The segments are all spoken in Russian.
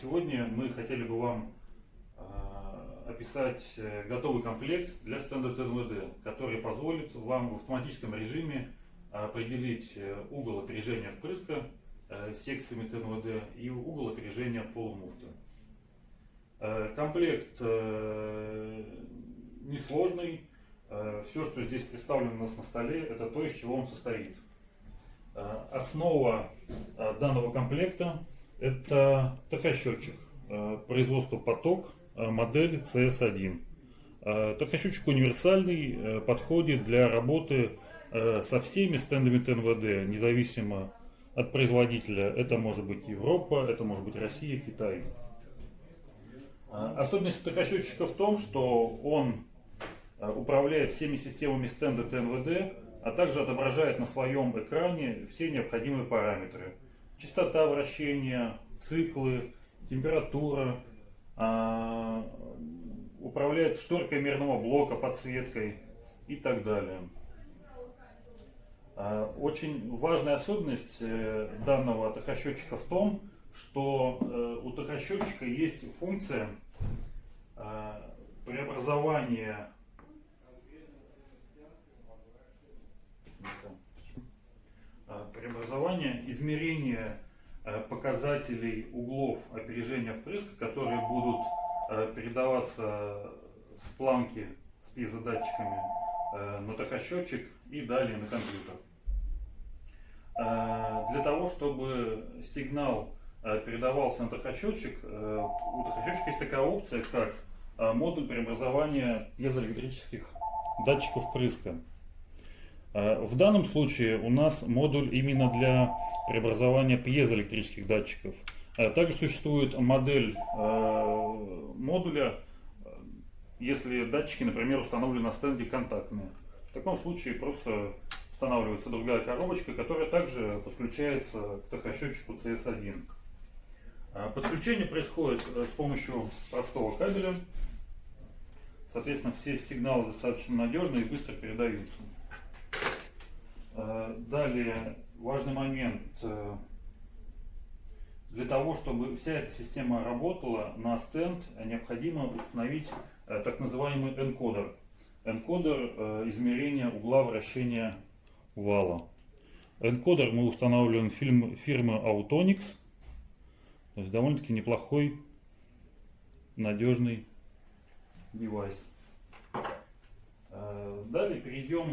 Сегодня мы хотели бы вам э, описать э, готовый комплект для стенда ТНВД, который позволит вам в автоматическом режиме определить э, угол опережения впрыска секциями ТНВД и угол опережения полумуфты. Комплект несложный. Все, что здесь представлено у нас на столе, это то, из чего он состоит. Основа данного комплекта это тахосчетчик э, производства поток, э, модель CS1. Э, тахосчетчик универсальный, подходит для работы со всеми стендами ТНВД, независимо от производителя. Это может быть Европа, это может быть Россия, Китай. Особенность тахосчетчика в том, что он управляет всеми системами стенда ТНВД, а также отображает на своем экране все необходимые параметры частота вращения, циклы, температура, а, управляет шторкой мерного блока, подсветкой и так далее. А, очень важная особенность э, данного тахосчетчика в том, что э, у тахосчетчика есть функция а, преобразования преобразования, измерения э, показателей углов опережения впрыска, которые будут э, передаваться с планки с пьезодатчиками э, на тахосчетчик и далее на компьютер. Для того, чтобы сигнал передавался на тахосчетчик, у тахосчетчика есть такая опция, как модуль преобразования пьезоэлектрических датчиков впрыска. Э, в данном случае у нас модуль именно для преобразования пьезоэлектрических датчиков. Э, также существует модель э, модуля, если датчики, например, установлены на стенде контактные. В таком случае просто устанавливается другая коробочка, которая также подключается к тахосчетчику CS1. Подключение происходит с помощью простого кабеля. Соответственно, все сигналы достаточно надежные и быстро передаются. Э, далее, важный момент. Э, для того, чтобы вся эта система работала, на стенд необходимо установить э, так называемый энкодер. Энкодер измерения угла вращения вала. Энкодер мы устанавливаем фирмы Autonix. То есть довольно-таки неплохой, надежный девайс. Далее перейдем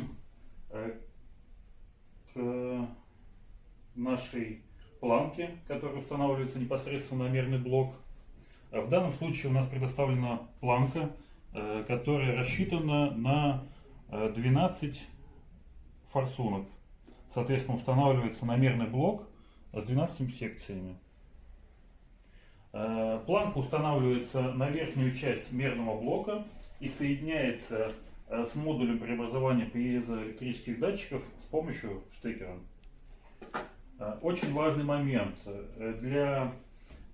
к нашей планке, которая устанавливается непосредственно на мерный блок. В данном случае у нас предоставлена планка, э, которая рассчитана на 12 э, форсунок. Соответственно, устанавливается намерный блок с 12 секциями. Э, планка устанавливается на верхнюю часть мерного блока и соединяется Э, с модулем преобразования пьезоэлектрических датчиков с помощью штекера. Э, очень важный момент. Э, для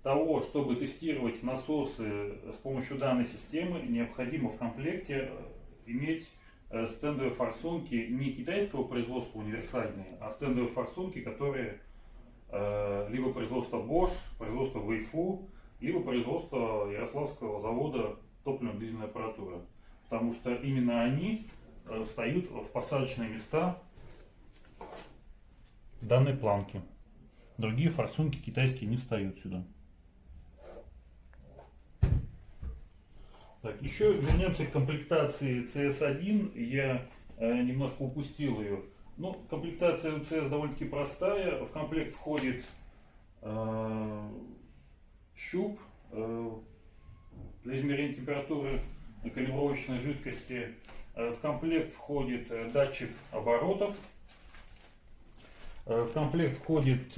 того, чтобы тестировать насосы с помощью данной системы, необходимо в комплекте иметь стендовые форсунки не китайского производства универсальные, а стендовые форсунки, которые либо производство Bosch, производство Weifu, либо производство Ярославского завода топливно-дизельной аппаратуры потому что именно они э, встают в посадочные места данной планки. Другие форсунки китайские не встают сюда. Так, еще вернемся к комплектации CS1. Я э, немножко упустил ее. Ну, комплектация у CS довольно-таки простая. В комплект входит э, щуп э, для измерения температуры калибровочной жидкости. Э, в комплект входит э, датчик оборотов. Э, в комплект входит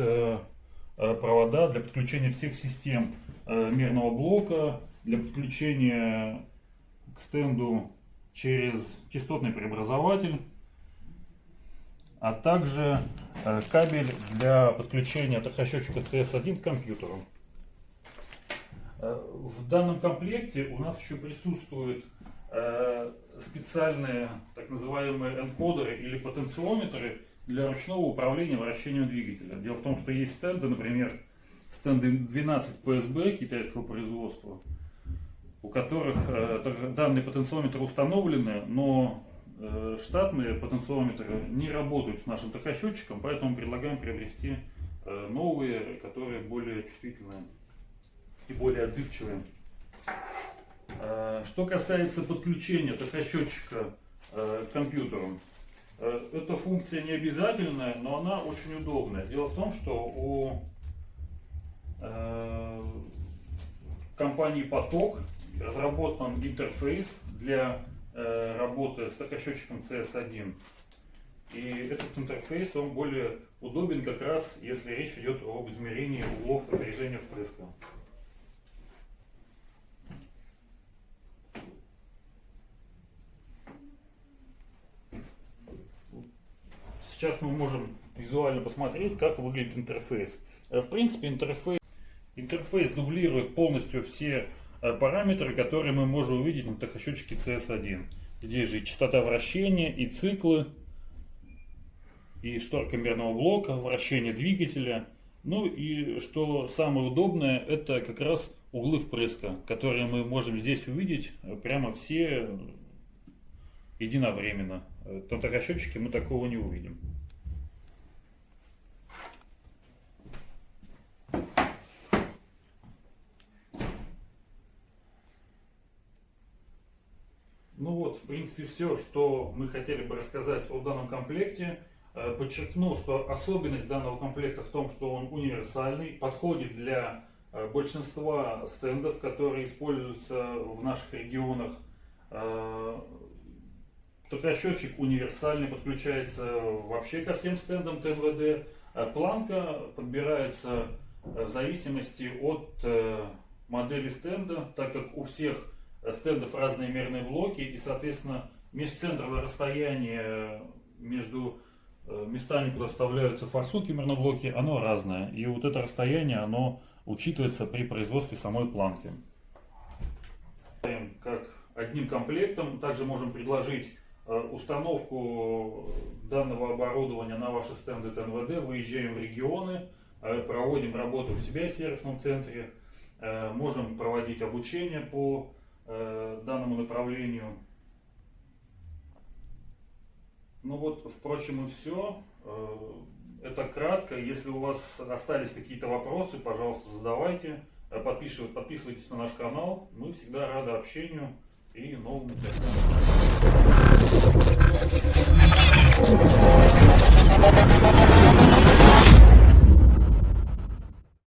провода для подключения всех систем мерного блока, для подключения к стенду через частотный преобразователь, а также кабель для подключения тахосчетчика CS1 к компьютеру. Э, в данном комплекте у нас еще присутствуют э, специальные так называемые энкодеры или потенциометры для ручного управления вращением двигателя. Дело в том, что есть стенды, например, стенды 12 PSB китайского производства, у которых э, данные потенциометры установлены, но штатные потенциометры не работают с нашим тахосчетчиком, поэтому предлагаем приобрести новые, которые более чувствительные и более отзывчивые. Э, что касается подключения тахосчетчика э, к компьютеру, э, эта функция не обязательная, но она очень удобная. Дело в том, что у компании Поток разработан интерфейс для работы с тахосчетчиком CS1. И этот интерфейс, он более удобен как раз, если речь идет об измерении углов напряжения впрыска. Сейчас мы можем визуально посмотреть, как выглядит интерфейс. Э, в принципе, интерфейс, интерфейс дублирует полностью все э, параметры, которые мы можем увидеть на тахосчетчике CS1. Здесь же и частота вращения, и циклы, и шторка мерного блока, вращение двигателя. Ну и что самое удобное, это как раз углы впрыска, которые мы можем здесь увидеть э, прямо все единовременно. На тахосчетчике мы такого не увидим. Ну вот, в принципе, все, что мы хотели бы рассказать о данном комплекте. Э, подчеркну, что особенность данного комплекта в том, что он универсальный, подходит для э, большинства стендов, которые используются в наших регионах. Э, Токосчетчик универсальный, подключается вообще ко всем стендам ТНВД. Планка подбирается в зависимости от модели стенда, так как у всех стендов разные мерные блоки и, соответственно, межцентровое расстояние между э, местами, куда вставляются форсунки мерноблоки, оно разное. И вот это расстояние, оно учитывается при производстве самой планки. Как одним комплектом также можем предложить э, установку данного оборудования на ваши стенды ТНВД, выезжаем в регионы, э, проводим работу у себя в сервисном центре, можем проводить обучение по э, данному направлению. Ну вот, впрочем, и все. Э, это кратко. Если у вас остались какие-то вопросы, пожалуйста, задавайте. Подписывайтесь, на наш канал. Мы всегда рады общению и новым гостям. Thank you.